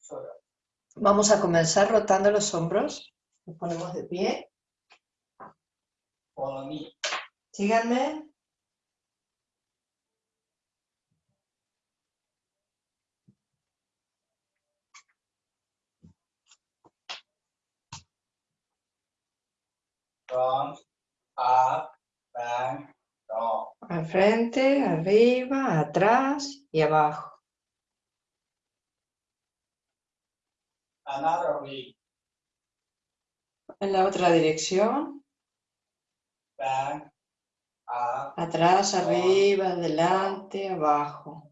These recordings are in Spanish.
Shoulder. Vamos a comenzar rotando los hombros. Nos ponemos de pie. Follow me. Síganme. Front, up, back, Al frente, arriba, atrás y abajo. Another way. En la otra dirección. Back, up, Atrás, arriba, adelante, abajo.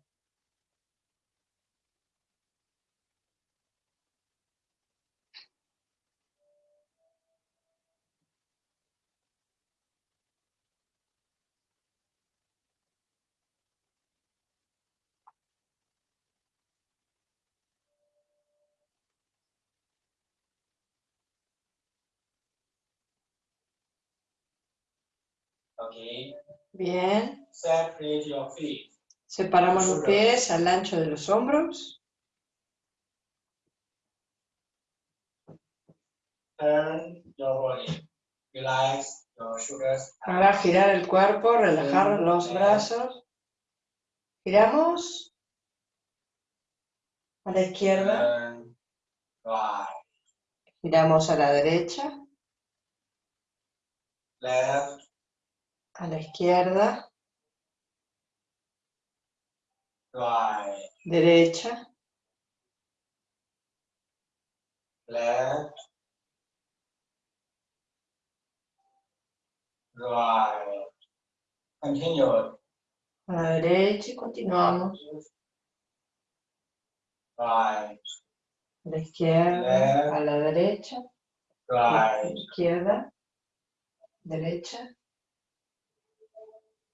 Okay. Bien. Separate your feet. Separamos los pies al ancho de los hombros. Turn your body. Relax your shoulders. Ahora girar el cuerpo, relajar los brazos. Giramos. A la izquierda. Giramos a la derecha. left, A la izquierda. Derecha. left, right. Continue. A la derecha y continuamos. Right, A la izquierda. A la derecha. right, Izquierda. Derecha.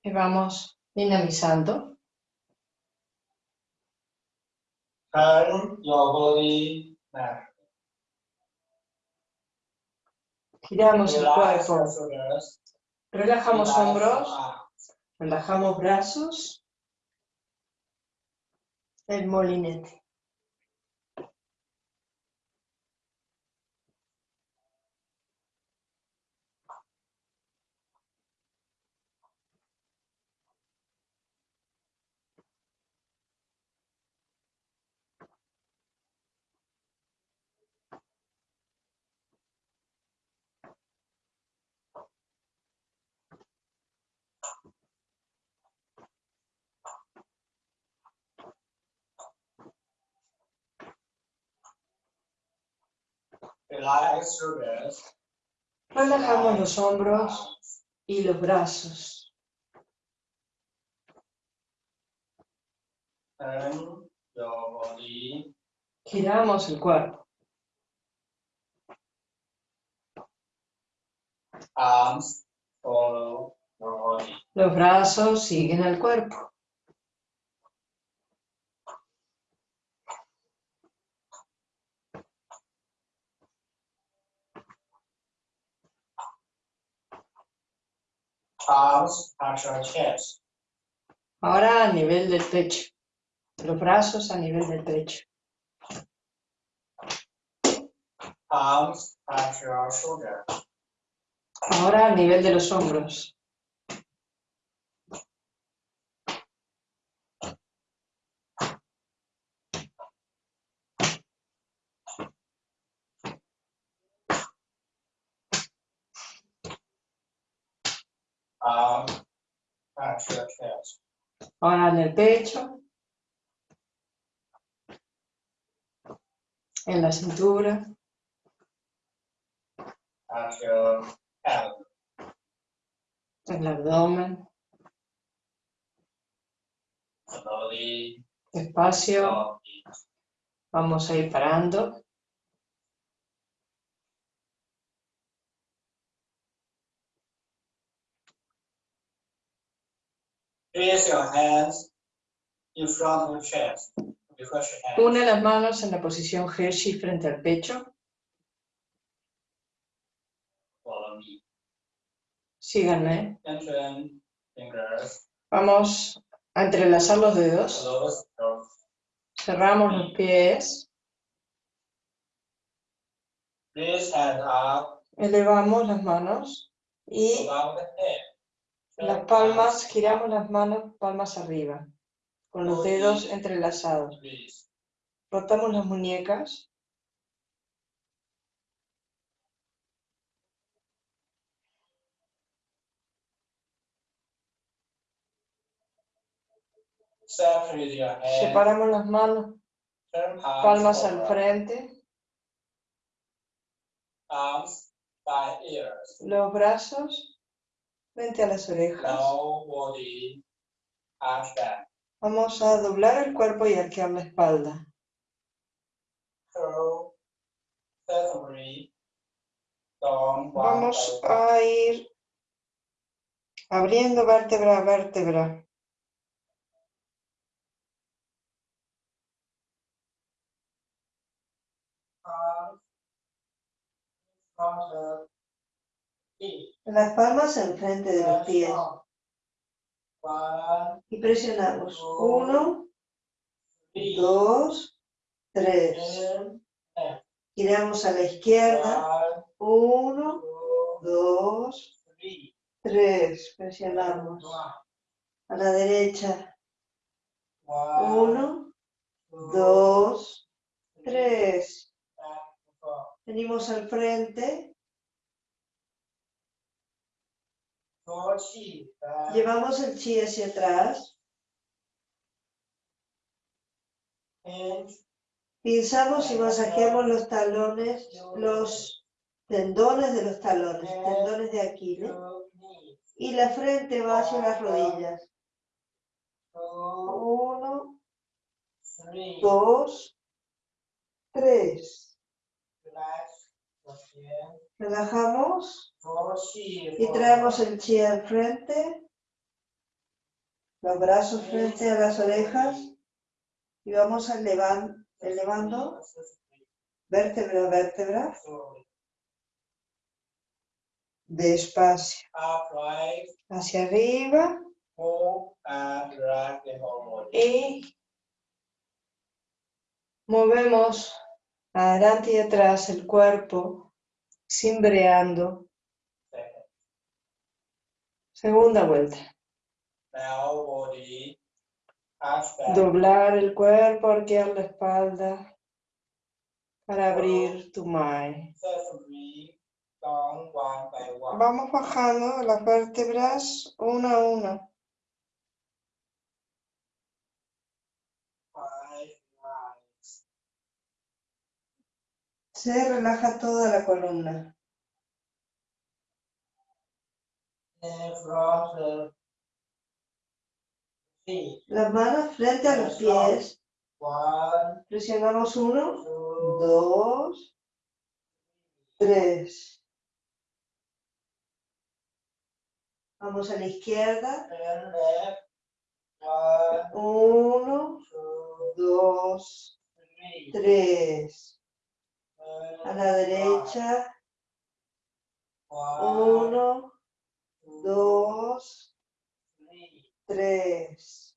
Y vamos dinamizando. turn your body back. Giramos el cuerpo. Relajamos hombros. Relajamos brazos. El molinete. Relax shoulders. Relajamos los hombros y los brazos. Giramos el cuerpo. Los brazos siguen al cuerpo. Arms touch your chest. Ahora a nivel del pecho. Los brazos a nivel del pecho. Arms touch your shoulder. Ahora a nivel de los hombros. Arms touch your chest. Ahora en el pecho. En la cintura. En el abdomen. Despacio. Vamos a ir parando. Place your hands in front of your chest. Une las manos en la posición Hershey frente al pecho. Follow me. Síganme. Vamos a entrelazar los dedos. Cerramos los pies. Elevamos las manos. Y. las palmas, giramos las manos palmas arriba. Con los dedos entrelazados. Rotamos las muñecas. Separamos las manos, palmas al frente. Los brazos frente a las orejas. Vamos a doblar el cuerpo y arquear la espalda. Curl down Vamos a ir abriendo vértebra a vértebra. Las palmas enfrente de los pies. Y presionamos. Uno, dos, tres. Giramos a la izquierda. Uno, dos, tres. Presionamos. A la derecha. Uno, dos, tres. Venimos al frente. Four, chi, back, Llevamos el chi hacia atrás. Pinzamos y masajeamos los talones, los tendones de los talones, tendones de Aquiles. Y la frente va hacia las rodillas. Uno, dos, tres. Relajamos chi, y traemos el chi al frente. Los brazos frente a las orejas. Y vamos elevan- elevando vértebra a vértebra. Despacio. Hacia arriba. y movemos adelante y atrás el cuerpo, cimbreando. Second. Segunda vuelta. Doblar el cuerpo, arquear la espalda para abrir tu mai. Vamos bajando las vértebras una a una. Se relaja toda la columna. Las manos frente a los pies. Presionamos uno, dos, tres. Vamos a la izquierda. Uno, dos, tres. A la derecha. Uno, dos, tres.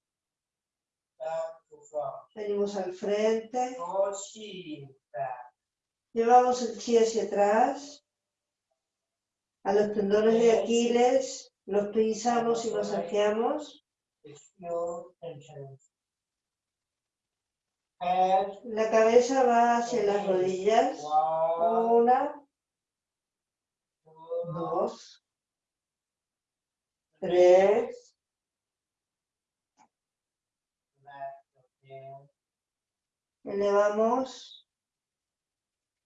Venimos al frente. Llevamos el chi hacia atrás. A los tendones de Aquiles. Los pinzamos y masajeamos. La cabeza va hacia las rodillas. Una, dos, tres. Elevamos.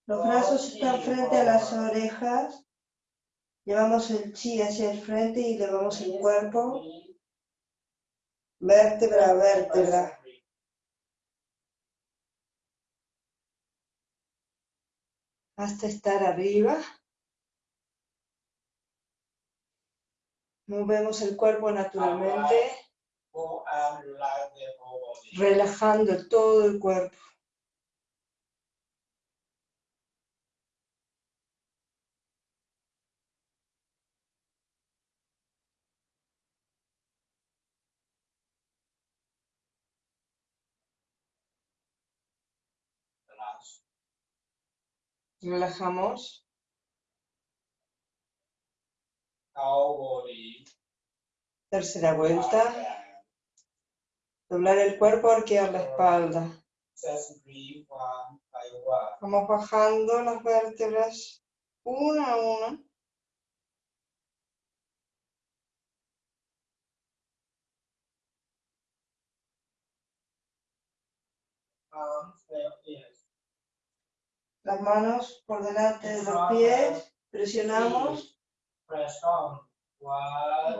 Los brazos están frente a las orejas. Llevamos el chi hacia el frente y elevamos el cuerpo, vértebra vértebra. Hasta estar arriba. Movemos el cuerpo naturalmente, relajando todo el cuerpo. Relajamos. Tercera vuelta. Doblar el cuerpo, arquear la espalda. Vamos bajando las vértebras una a una. And ears. Las manos por delante de los pies. Presionamos.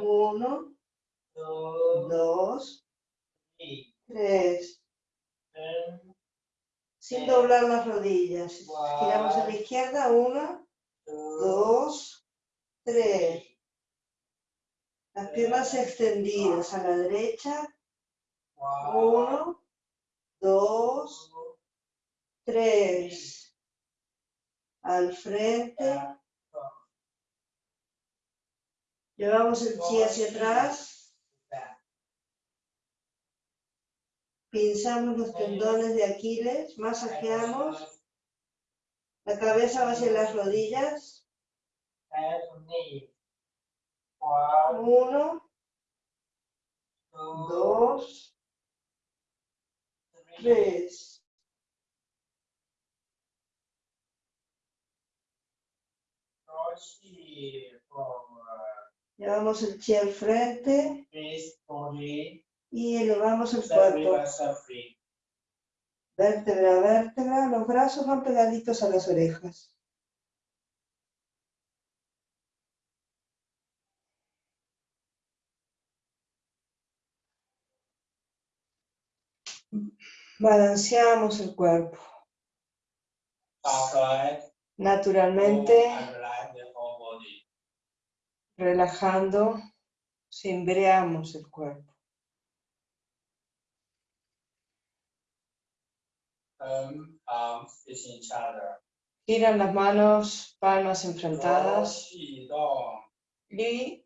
Uno, dos, tres. Sin doblar las rodillas. Giramos a la izquierda. Una, dos, tres. Las piernas extendidas a la derecha. Uno, dos, tres. Al frente. Llevamos el chi hacia atrás. Pinzamos los tendones de Aquiles. Masajeamos. La cabeza va hacia las rodillas. Uno, dos, tres. Llevamos el chi al frente body. y elevamos el cuerpo. Vértebra a vértebra. Los brazos van pegaditos a las orejas. Balanceamos el cuerpo. Upright naturalmente, relajando, cimbreamos el cuerpo. Um. Giran las manos, palmas enfrentadas y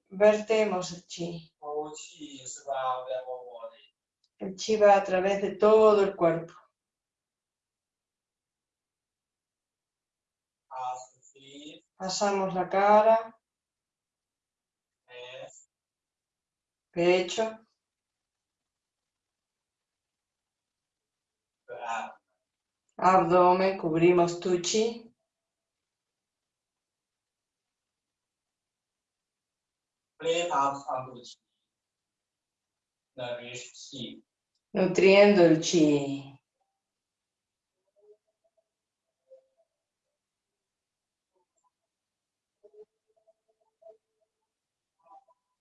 vertemos el chi. El chi va a través de todo el cuerpo. Pasamos la cara, pecho, abdomen, cubrimos tu chi. nutriendo el chi.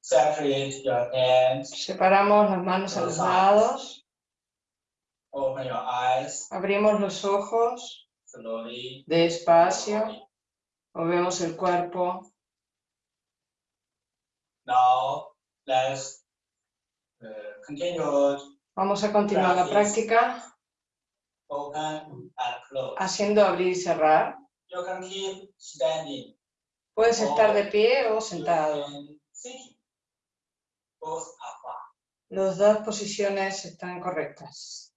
Separate your hands. Separamos las manos a los lados, Open your eyes abrimos los ojos slowly. despacio, movemos el cuerpo. Now let's uh, continue Vamos a continuar la práctica open and close. haciendo abrir y cerrar. You can keep standing. Puedes estar de pie o sentado. can sitting. Both are fine. Las dos posiciones están correctas.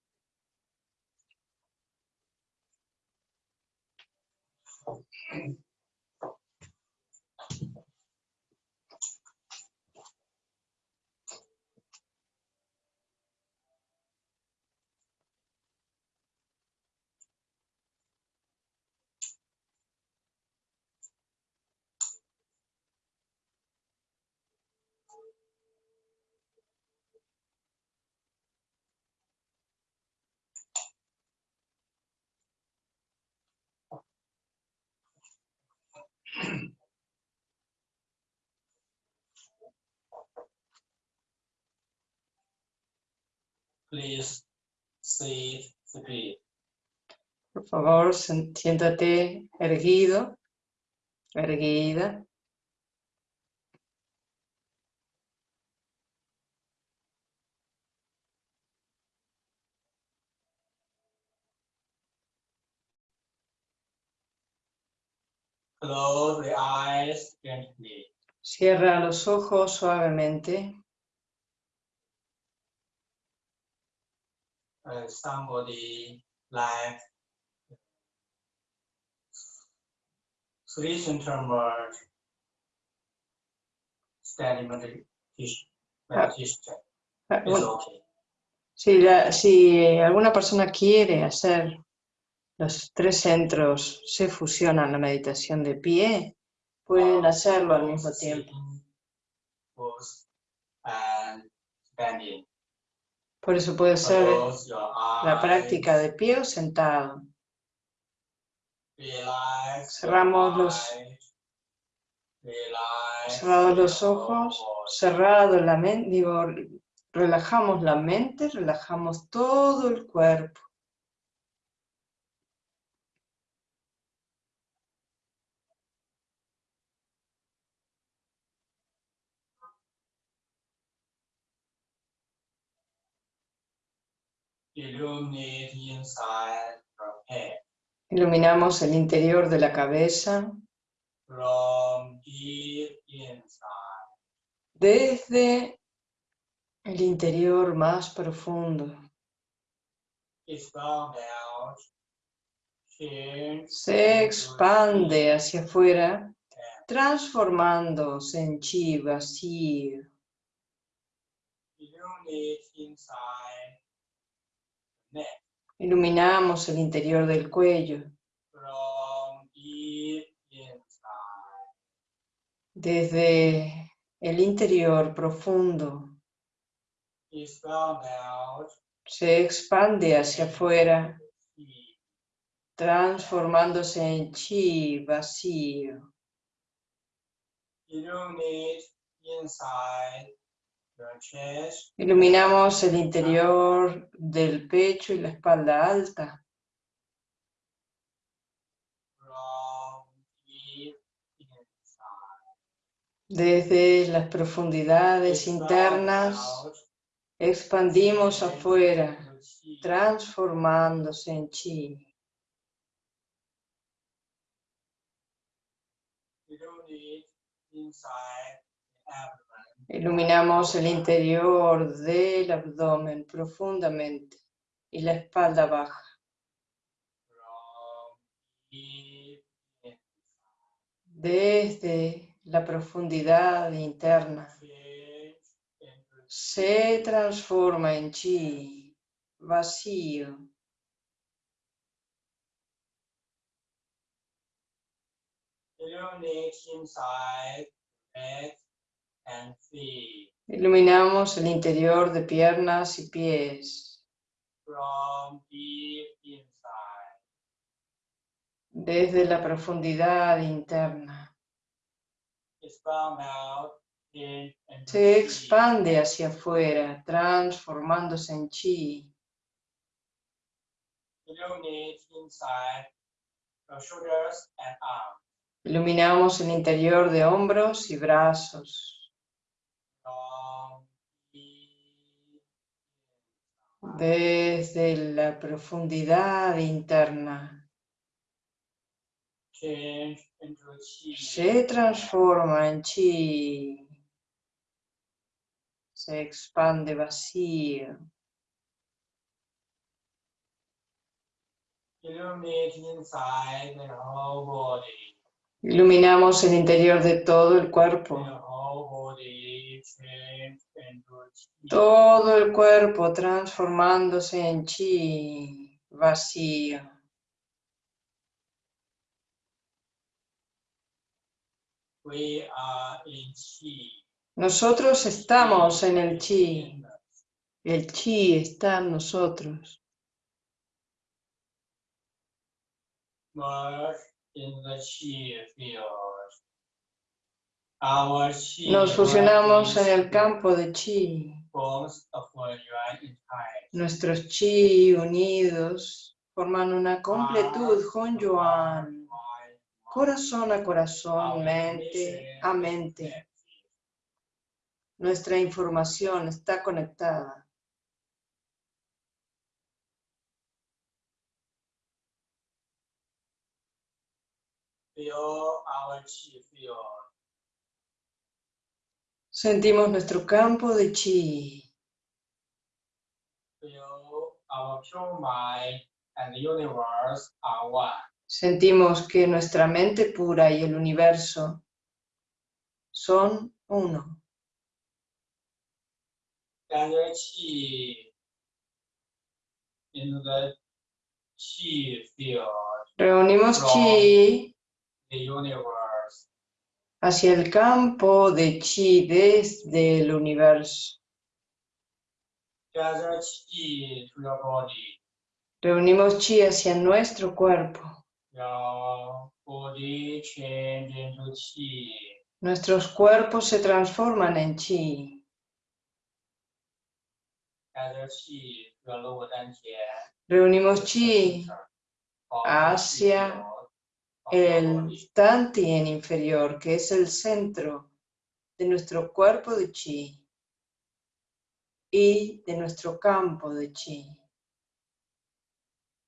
Please sit straight. Por favor, siéntate erguido, erguida. Close the eyes gently. Cierra los ojos suavemente. Uh, somebody like meditation, Ah, okay. Si, la- si alguna persona quiere hacer los tres centros, se fusionan la meditación de pie, pueden hacerlo al mismo tiempo. And standing. Por eso puede ser la práctica de pie o sentado. Cerramos los- Cerrados los ojos, cerrado la mente, digo, relajamos la mente, relajamos todo el cuerpo. Illuminate inside your head Iluminamos el interior de la cabeza from deep inside. desde el interior más profundo. Out. Se expande hacia afuera, transformándose en chi vacío. Illuminate inside Iluminamos el interior del cuello desde el interior profundo. Se expande hacia afuera, transformándose en chi vacío. Illuminate inside Iluminamos el interior del pecho y la espalda alta, desde las profundidades internas, expandimos afuera, transformándose en chi. Iluminamos el interior del abdomen profundamente y la espalda baja, desde la profundidad interna. Se transforma en chi vacío. Iluminamos el interior de piernas y pies, from deep inside. desde la profundidad interna. Se expande hacia afuera, transformándose en chi. Iluminamos el interior de hombros y brazos, desde la profundidad interna. Se transforma en chi. Se expande vacío. Iluminamos el interior de todo el cuerpo. Todo el cuerpo transformándose en chi vacío. We are in chi. Nosotros estamos en el chi. El chi está en nosotros. Merge in the chi field. Nos fusionamos en el campo de chi. Nuestros chi unidos forman una completud Hon Yuan. Corazón a corazón, mente a mente. Nuestra información está conectada. Feel our chi field. Sentimos nuestro campo de chi. Sentimos que nuestra mente pura y el universo son uno. Reunimos chi hacia el campo de chi desde el universo. Reunimos chi hacia nuestro cuerpo. Nuestros cuerpos se transforman en chi. Reunimos chi hacia the field of your el body. Tantien inferior, que es el centro de nuestro cuerpo de chi y de nuestro campo de chi.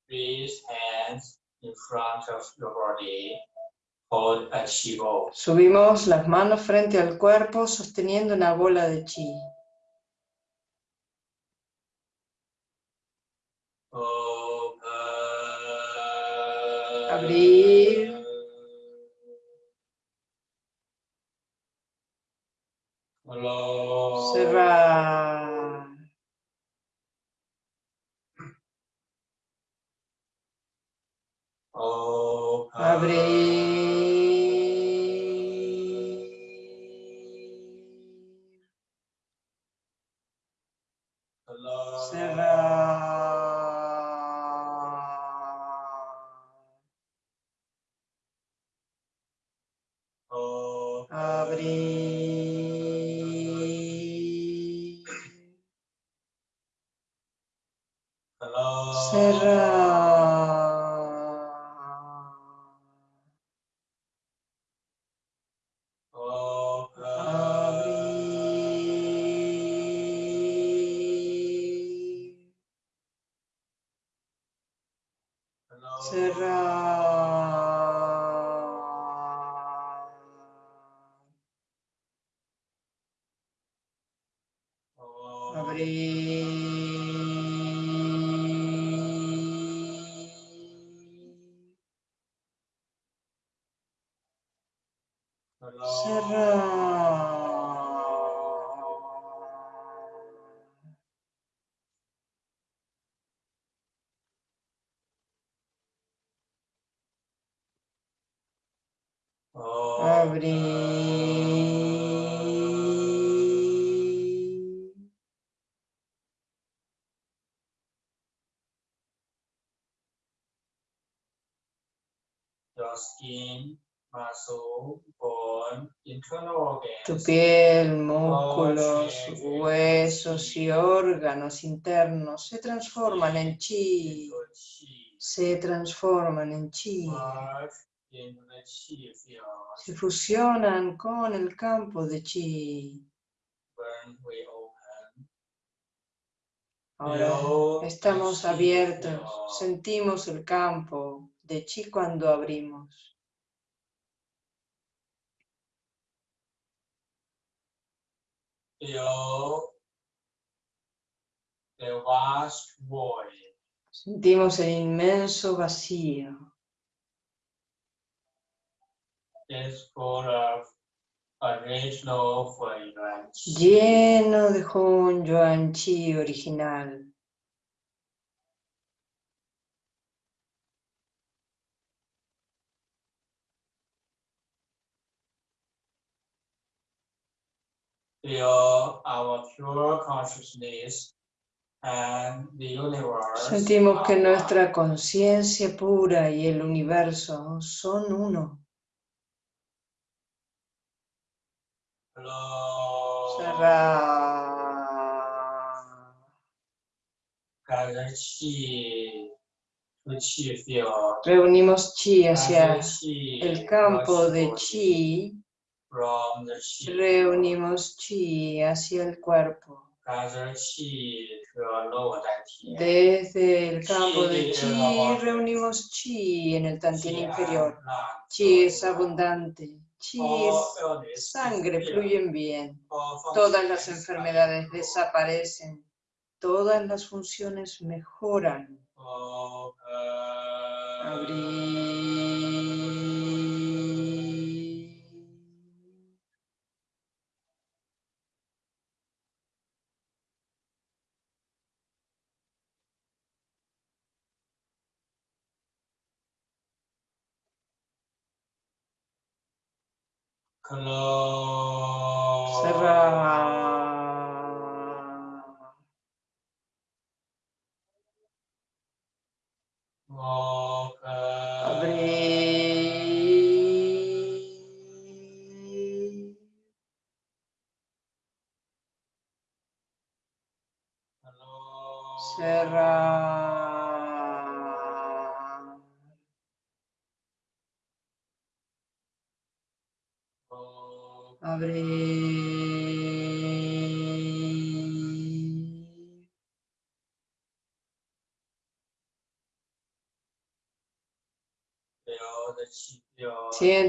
Raise hands in front of your body. Hold a chi ball. Subimos las manos frente al cuerpo sosteniendo una bola de chi. Open. Abrir. Close. Cerrar. Open. Abrir. Órganos internos se transforman en chi, se transforman en chi, se fusionan con el campo de chi. Ahora estamos abiertos, sentimos el campo de chi cuando abrimos. feel the vast void. Sentimos el inmenso vacío, is full of original lleno de Hon Yuan Chi original. Feel our pure consciousness. Sentimos que nuestra conciencia pura y el universo son uno. Reunimos chi hacia el campo de chi. Reunimos chi hacia el cuerpo. Desde el campo de chi reunimos chi en el tantien Chi inferior. and blood Chi es abundante. Chi es sangre, fluyen bien. All Todas las enfermedades desaparecen. Todas las funciones mejoran. Open. Abrir. Close. cerrar,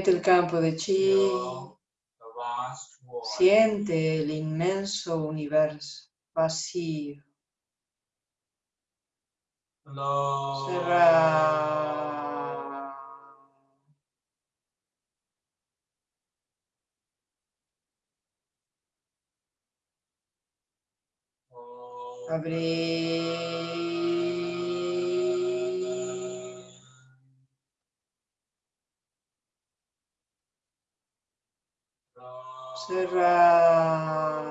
Siente el campo de chi, siente el inmenso universo vacío. Cerrar. Abrir. Cerrar.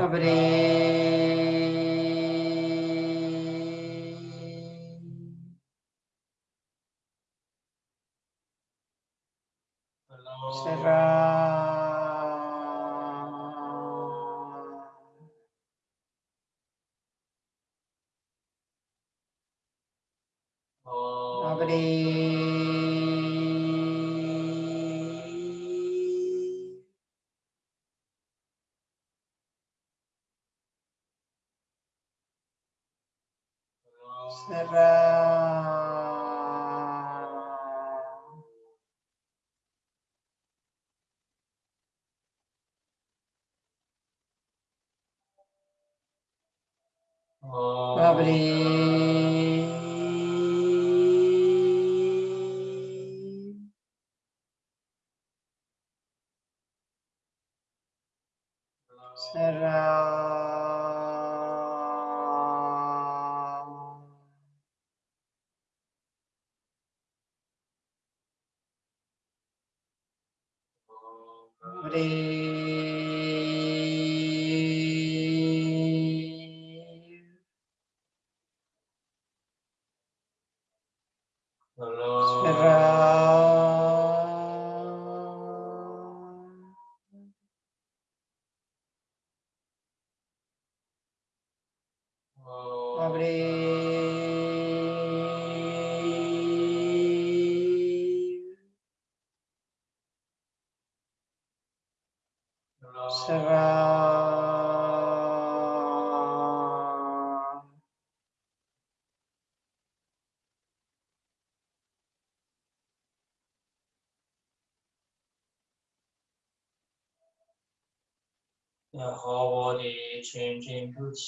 Abrir. Cerrar. Abrir.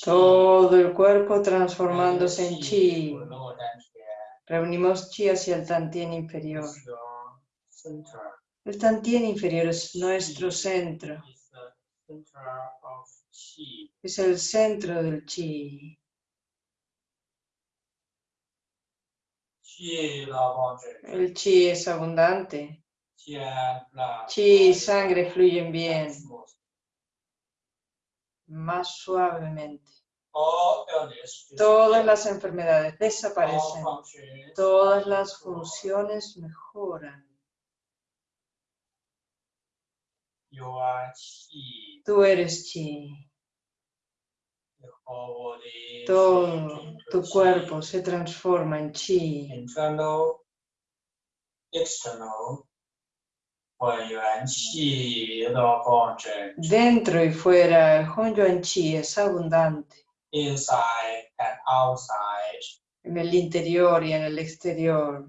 todo el cuerpo transformándose en chi. Reunimos chi hacia el tantien inferior. El tantien inferior es nuestro centro. Es el centro del chi. El chi es abundante. Chi y sangre fluyen bien más suavemente. Todas las enfermedades desaparecen, todas las funciones mejoran. Tú eres chi. Todo tu cuerpo se transforma en chi. Interno, externo, Dentro y fuera, el Hong Chi es abundante. inside and outside. En el interior y en el exterior.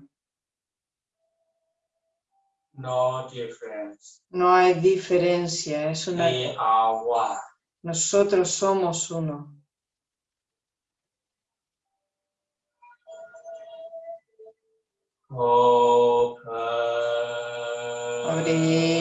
No difference. No hay diferencia. Es una... We are one. Nosotros somos uno. Open. Abrir.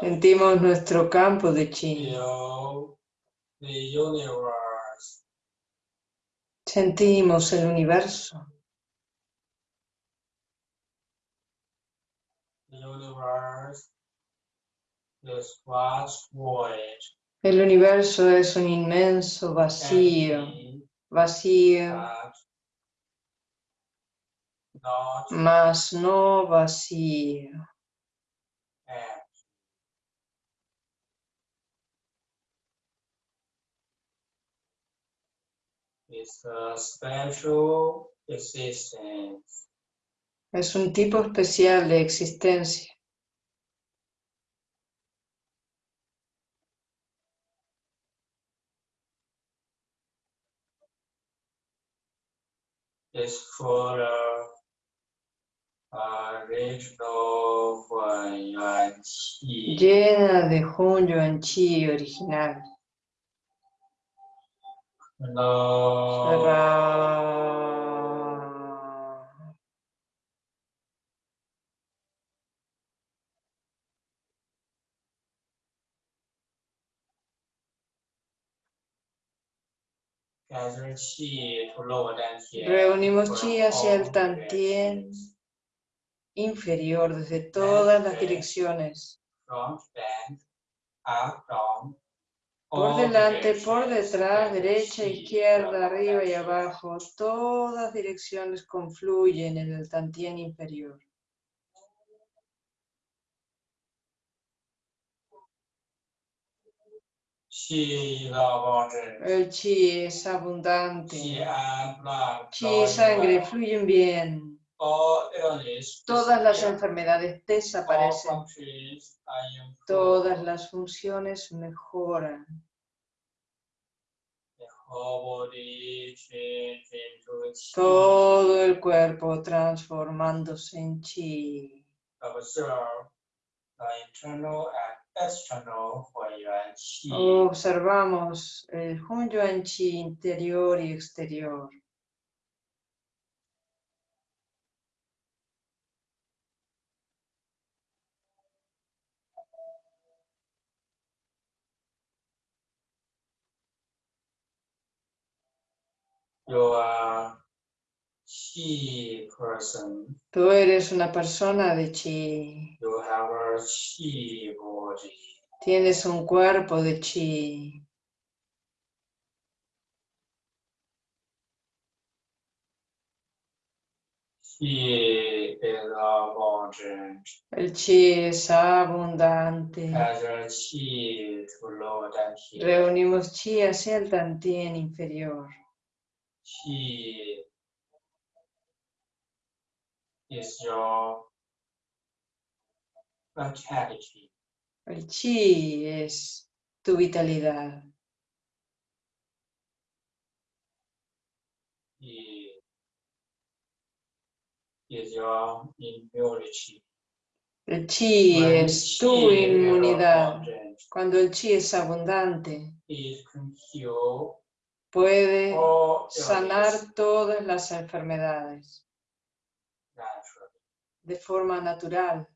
Sentimos nuestro campo de chi. Sentimos el universo. El universo es un inmenso vacío, vacío, mas no vacío. It's a special existence. Es un tipo especial de existencia. It's Yuan. Llena de Hun Yuan Chi original. No. Cerrar. Reunimos chi hacia el tantien inferior desde todas las direcciones. Por delante, por detrás, derecha, izquierda, arriba y abajo, todas direcciones confluyen en el tantien inferior. El chi es abundante. Chi y sangre fluyen bien. Todas las enfermedades desaparecen. Todas las funciones mejoran. Todo el cuerpo transformándose en chi. Observamos el Hun Yuan Chi interior y exterior. Are Qi person. Tú eres una persona de chi. You have a Qi body. Tienes un cuerpo de chi. Qi is abundant. El chi es abundante. Qi to lower. Reunimos chi hacia el tantien inferior. Qi is your vitality. El chi es tu vitalidad. Qi is your immunity. El chi When es tu qi is inmunidad. abundant, Cuando el chi es abundante, It can cure puede illness sanar todas las enfermedades. De forma natural.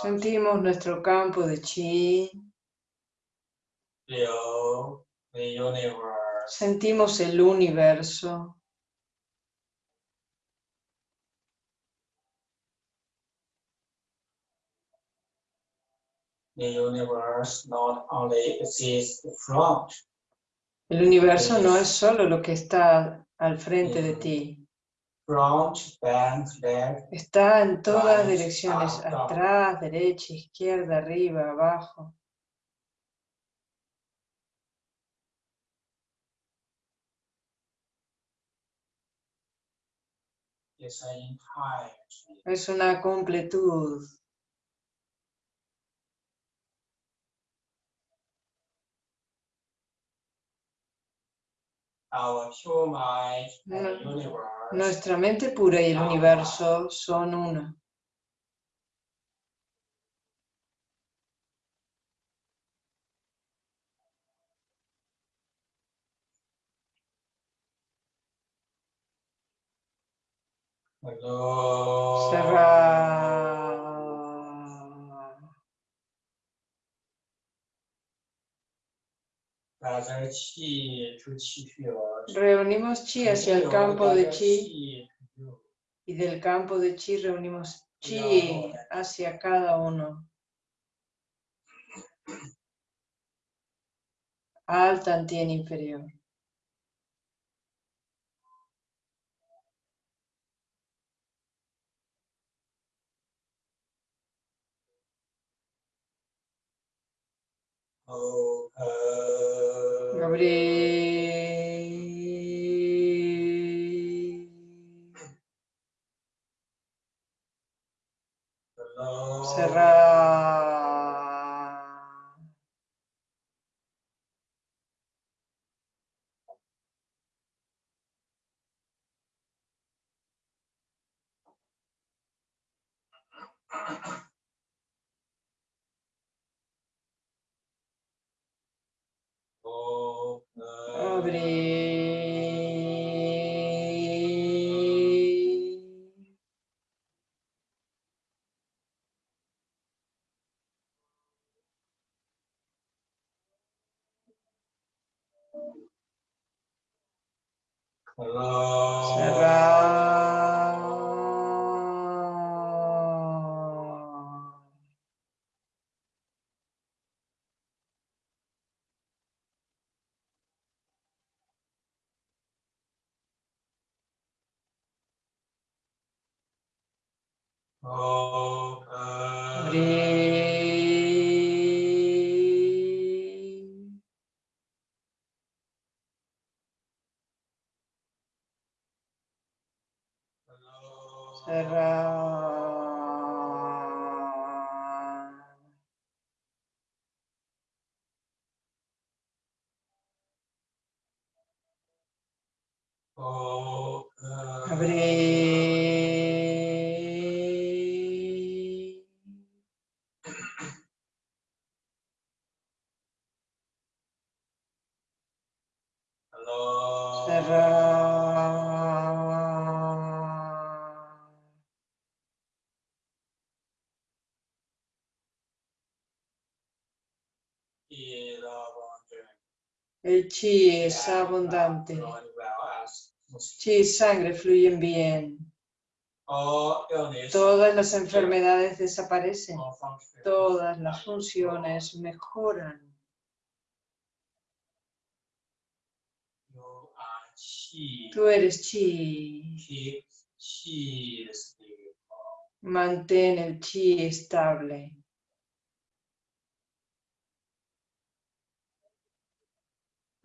Sentimos nuestro campo de chi, sentimos el universo, the universe not only exists front, el universo no es solo lo que está al frente de ti, está en todas direcciones, atrás, derecha, izquierda, arriba, abajo. Es una completud. Our pure mind and the Nu- universe Nuestra mente pura y el universo son uno. Hello. Reunimos chi hacia el campo de chi y del campo de chi reunimos chi hacia cada uno. Al tantien inferior. Open. Abrir. Hello. Cerrar. Open. Abrir. Hello. Open. Abrir. Hello. Cerrar. Is abundant. El chi y sangre fluyen bien. illness, Todas las enfermedades desaparecen. functions, Todas las funciones mejoran. Chi. Tú eres chi. Chi stable. Mantén el chi estable. When you keep chi stable,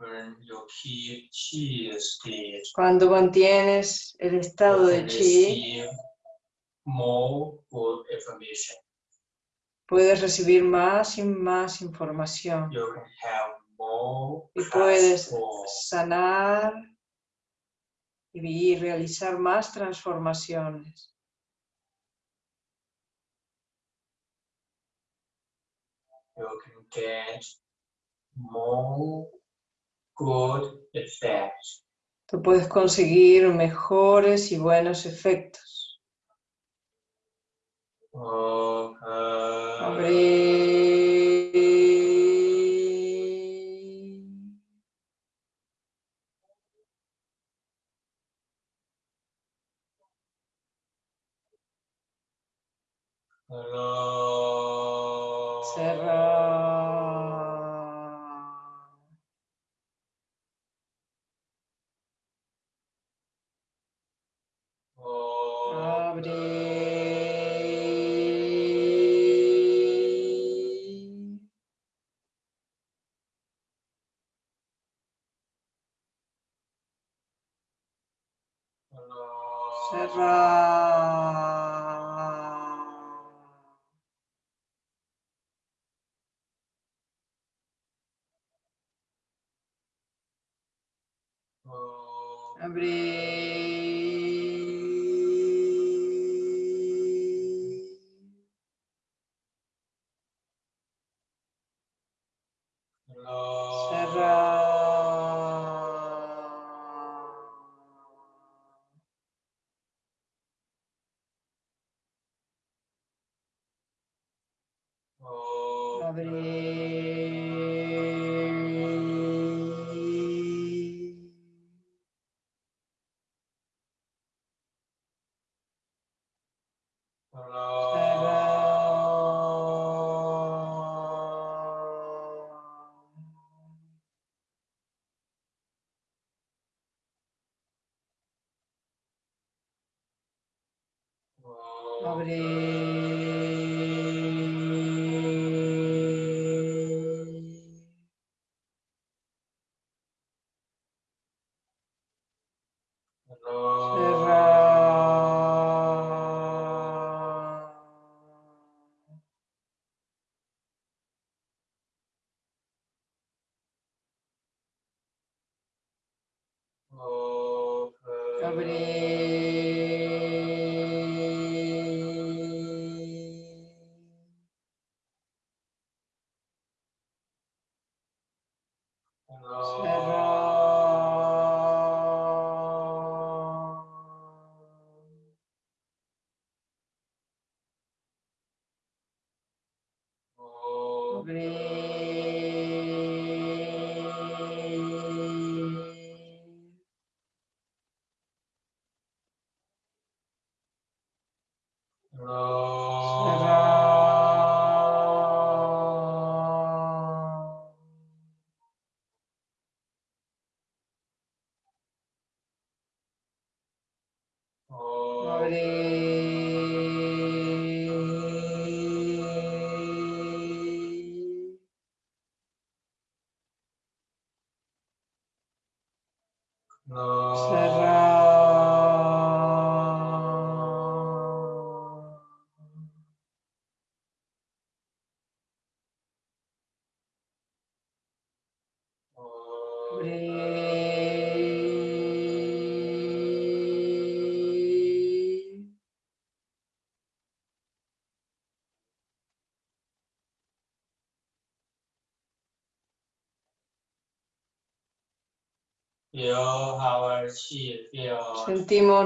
Cuando mantienes el estado de chi, puedes recibir más y más información. Y puedes sanar y realizar más transformaciones. You can get more good effects. Tú puedes conseguir mejores y buenos efectos. Abrir. Cerrar.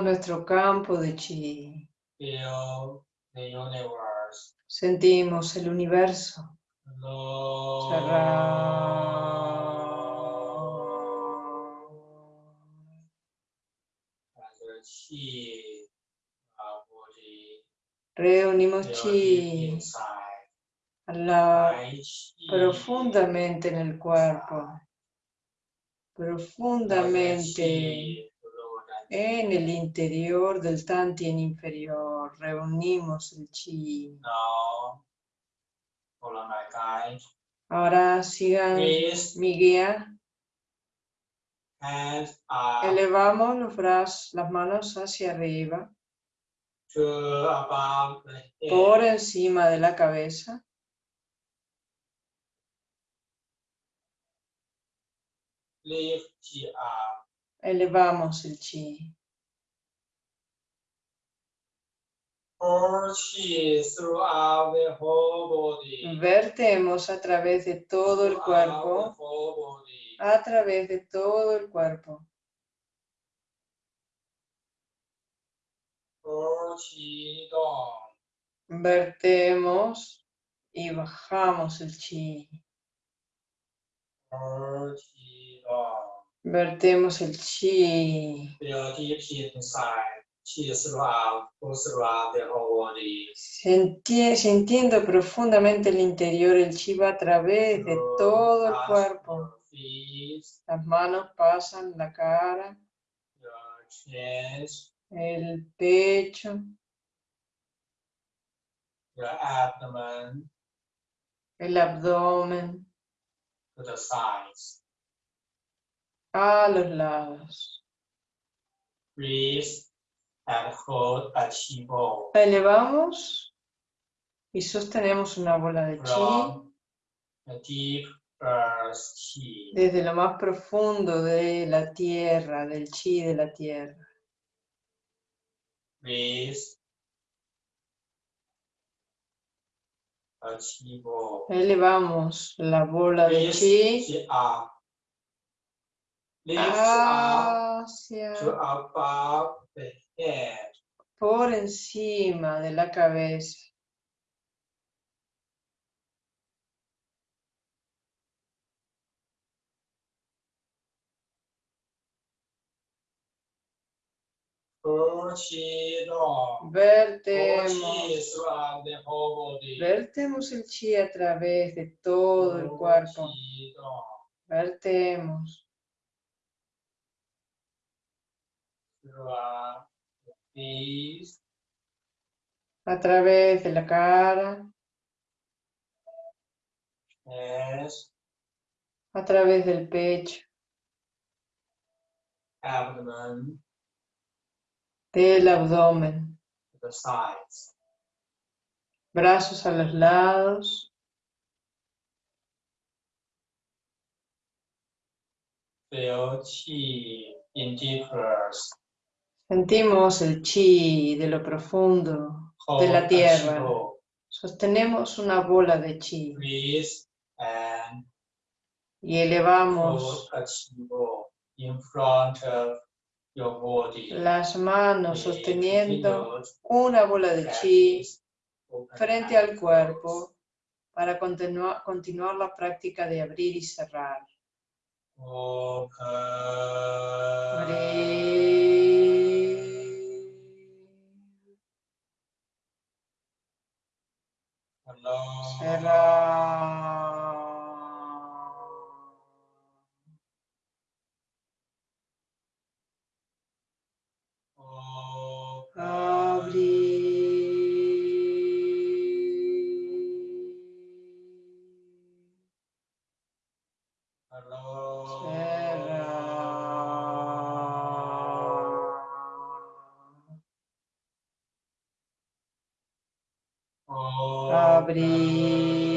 Nuestro campo de chi. Sentimos el universo. Reunimos chi la, profundamente en el cuerpo, profundamente en el interior del Tantien inferior. Reunimos el chi. Now, follow my guide. Ahora sigan mi guía. hands up Elevamos los brazos, las manos hacia arriba, to above the por encima de la cabeza. Lift up. Elevamos el chi. Vertemos a través de todo el cuerpo, a través de todo el cuerpo. Vertemos y bajamos el chi. Vertemos el chi. Se, profundamente el interior, el chi va a través de todo el cuerpo. Las manos pasan, la cara, el pecho, el abdomen, a los lados. breathe and hold a chi ball Elevamos y sostenemos una bola de chi. Deep earth chi. Desde lo más profundo de la tierra, del chi de la tierra. breathe chi Elevamos la bola de Lift chi hacia to above the head. por encima de la cabeza. Vertemos, vertemos el chi a través de todo el cuerpo. Vertemos a través de la cara, chest, a través del pecho, abdomen, del abdomen, the sides. brazos a los lados, Feel chi in deep earth. Sentimos el chi de lo profundo, De la tierra. sostenemos una bola de chi y elevamos hold a chi ball in front of your body. las manos sosteniendo una bola de chi frente al cuerpo para continua- continuar la práctica de abrir y cerrar. Abrir. Close. Cerrar. Open. Abrir.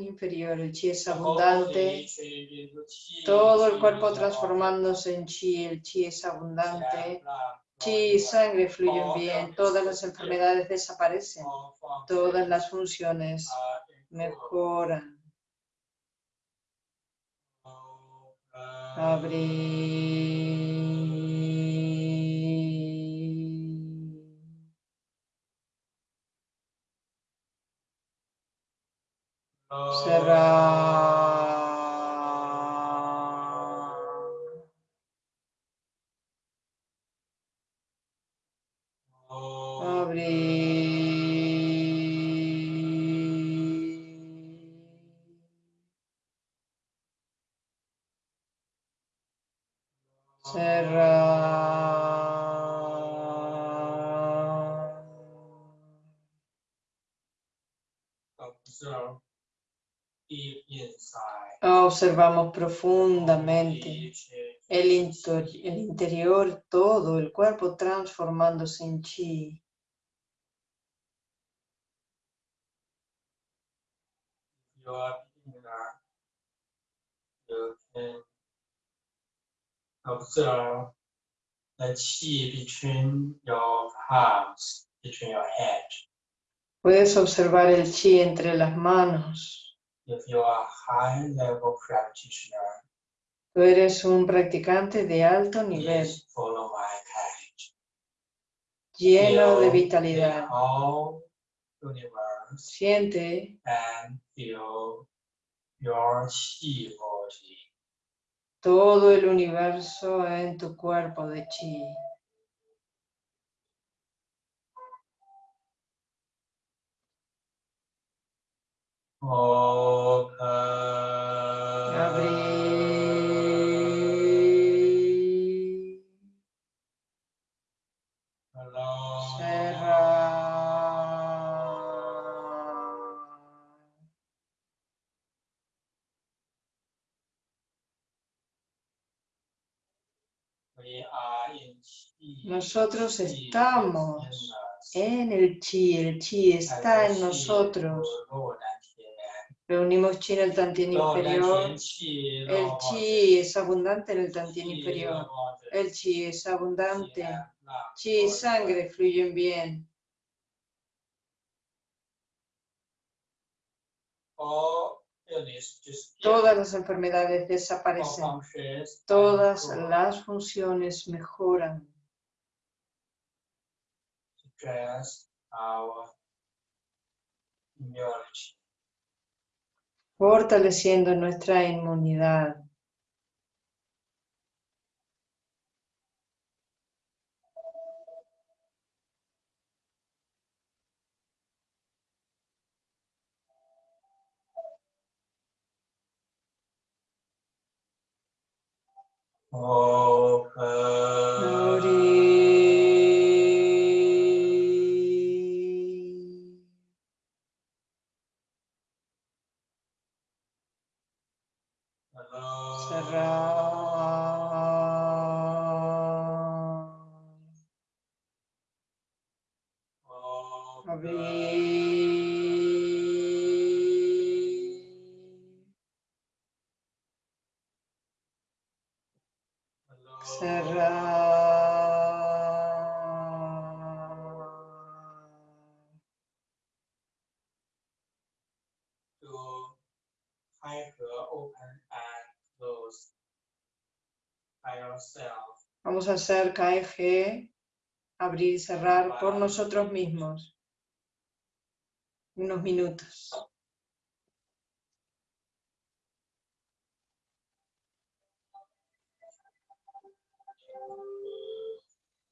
Inferior, el chi es abundante, todo el cuerpo transformándose en chi, el chi es abundante, chi y sangre fluyen bien, todas las enfermedades desaparecen, todas las funciones mejoran. Abrir. Cerrar. Observamos profundamente el, inter- el interior, todo el cuerpo transformándose en chi. Observe the chi between your palms, between your hands. Puedes observar el chi entre las manos. If you are high level practitioner, Tú eres un practicante de alto nivel, please follow my guide. lleno de Feel vitalidad. the whole universe Siente and feel your chi body. todo el universo en tu cuerpo de chi. Open. Abrir, Hello. cerrar. We are in chi. Nosotros estamos. En el chi, el chi está en nosotros. Reunimos chi en el tantien inferior. El chi es abundante en el tantien inferior. El chi es abundante. Chi y sangre fluyen bien. Todas las enfermedades desaparecen. Todas las funciones mejoran. Our. Fortaleciendo nuestra inmunidad. A hacer KG, abrir y cerrar por nosotros mismos. Unos minutos.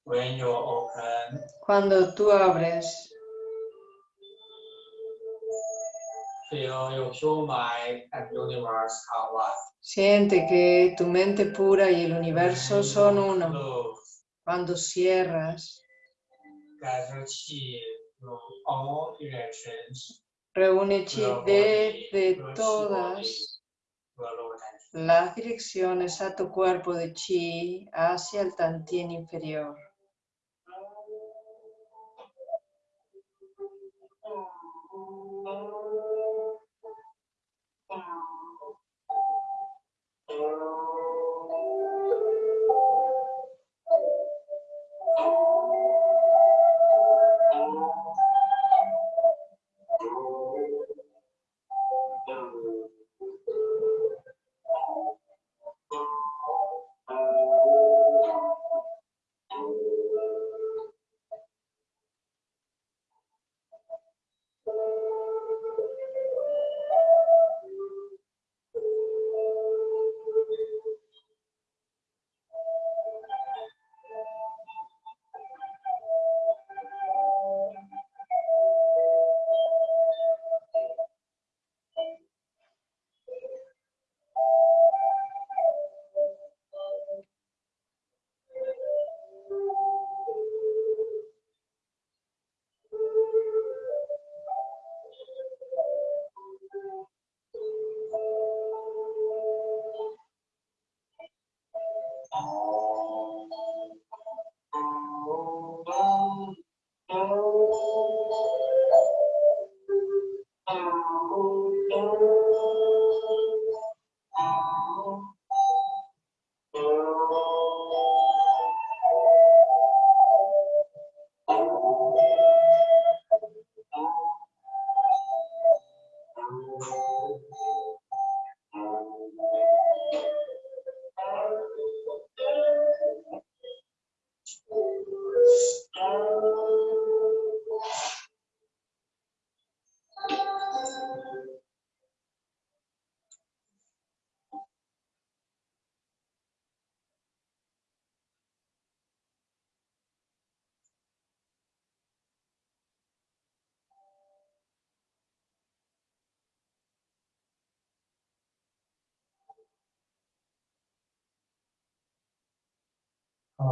When you open, Cuando tú abres, feel your mind and universe are one. Siente que tu mente pura y el universo son uno. Cuando cierras, reúne chi desde todas las direcciones a tu cuerpo de chi hacia el tantien inferior.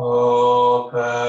Open.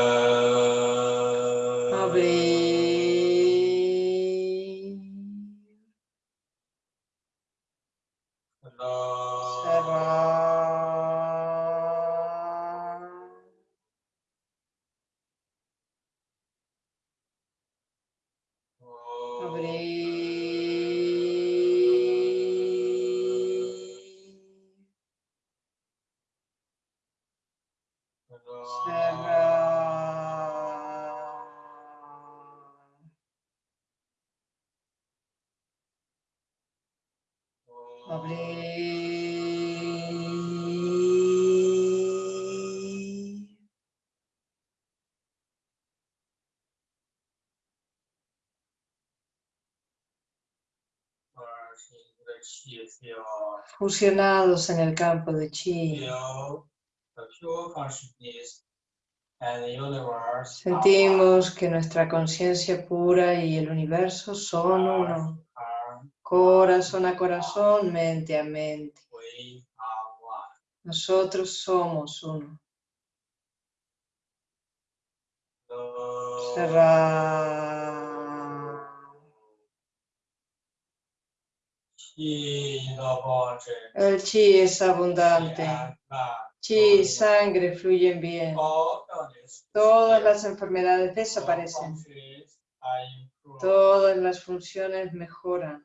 Fusionados en el campo de chi. Sentimos que nuestra conciencia pura y el universo son uno. Corazón a corazón, mente a mente. we are one. Nosotros somos uno. Cerrar. El chi es abundante. Chi sangre fluyen bien. Todas las enfermedades desaparecen. Todas las funciones mejoran.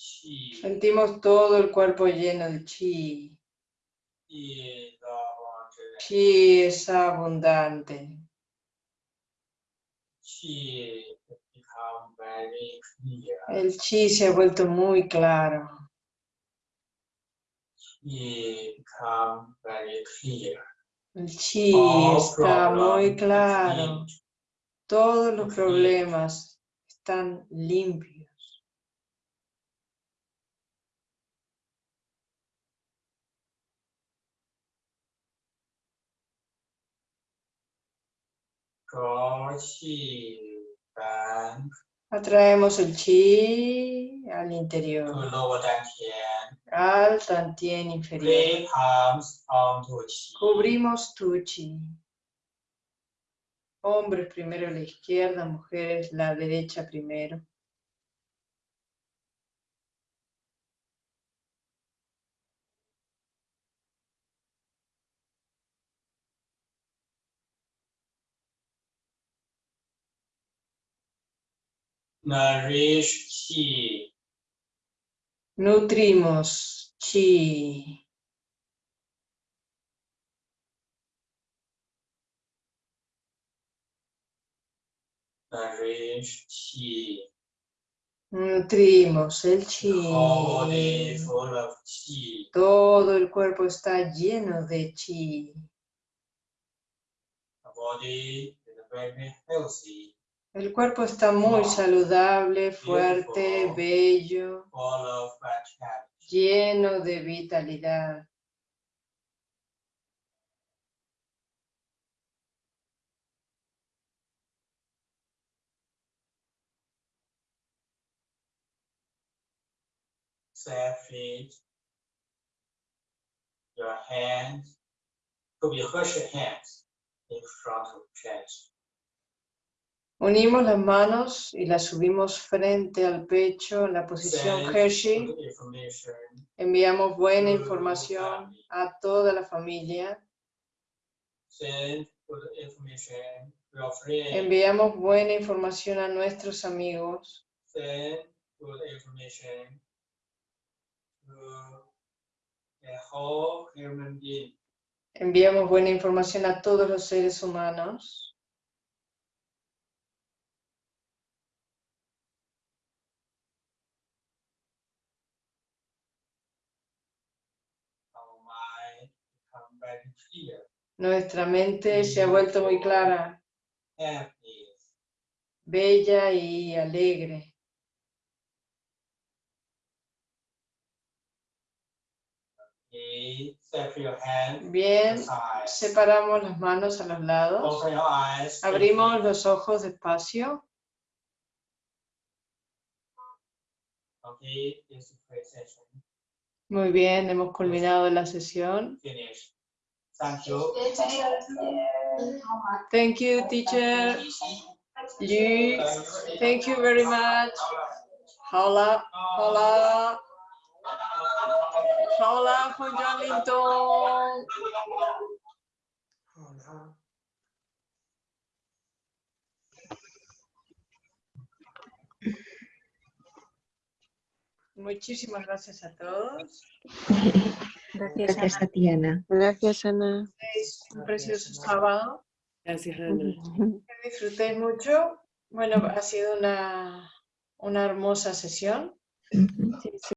Chi. Sentimos todo el cuerpo lleno de chi. Chi es abundante. El chi se ha vuelto muy claro. El chi All está muy claro. Todos los problemas están limpios. Atraemos el chi al interior, al tantien inferior. Cubrimos tu chi. Hombres primero a la izquierda, mujeres la derecha primero. Nourish chi. Nutrimos chi. Nourish chi. Nutrimos el chi. Full of chi. Todo el cuerpo está lleno de chi. The body is very healthy, El cuerpo está muy saludable, fuerte, bello, lleno de vitalidad. Set feet. Your hands could be Hershey hands in front of chest. Unimos las manos y las subimos frente al pecho en la posición Hershey. Enviamos buena información a toda la familia. Enviamos buena información a nuestros amigos. Enviamos buena información a todos los seres humanos. Nuestra mente se ha vuelto muy clara, bella y alegre. Bien, separamos las manos a los lados. Abrimos los ojos despacio. Muy bien, hemos culminado la sesión. Thank you. Thank you, teacher. Liu, thank you very much. Hola, hola. Hola, Juan Linton. Muchísimas gracias a todos. Gracias a ti, Ana. Gracias, Ana. Es un precioso sábado. Gracias, Ana. Que disfrutéis mucho. Bueno, ha sido una, una hermosa sesión. Ujú.